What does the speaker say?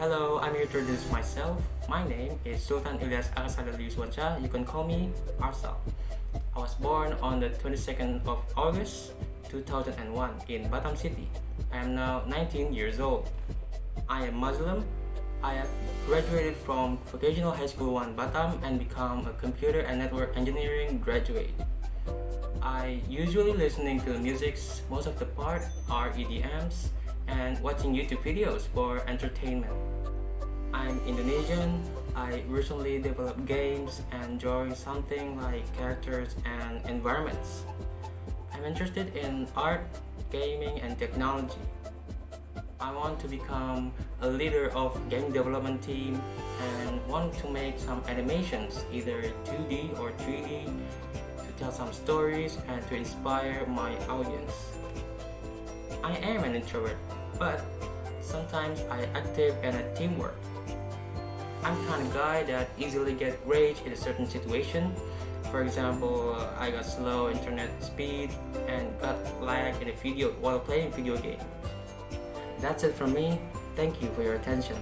Hello, I'm here to introduce myself. My name is Sultan Ilyas Arsadali Yuswancha. You can call me Arsal. I was born on the 22nd of August 2001 in Batam City. I am now 19 years old. I am Muslim. I have graduated from Vocational High School 1 Batam and become a computer and network engineering graduate. I usually listening to music, most of the part are EDMs and watching YouTube videos for entertainment. I'm Indonesian, I recently developed games and drawing something like characters and environments. I'm interested in art, gaming and technology. I want to become a leader of game development team and want to make some animations, either 2D or 3D, to tell some stories and to inspire my audience. I am an introvert, but sometimes I active and a teamwork. I'm kind of guy that easily get rage in a certain situation. For example, I got slow internet speed and got lag in a video while playing video game. That's it from me. Thank you for your attention.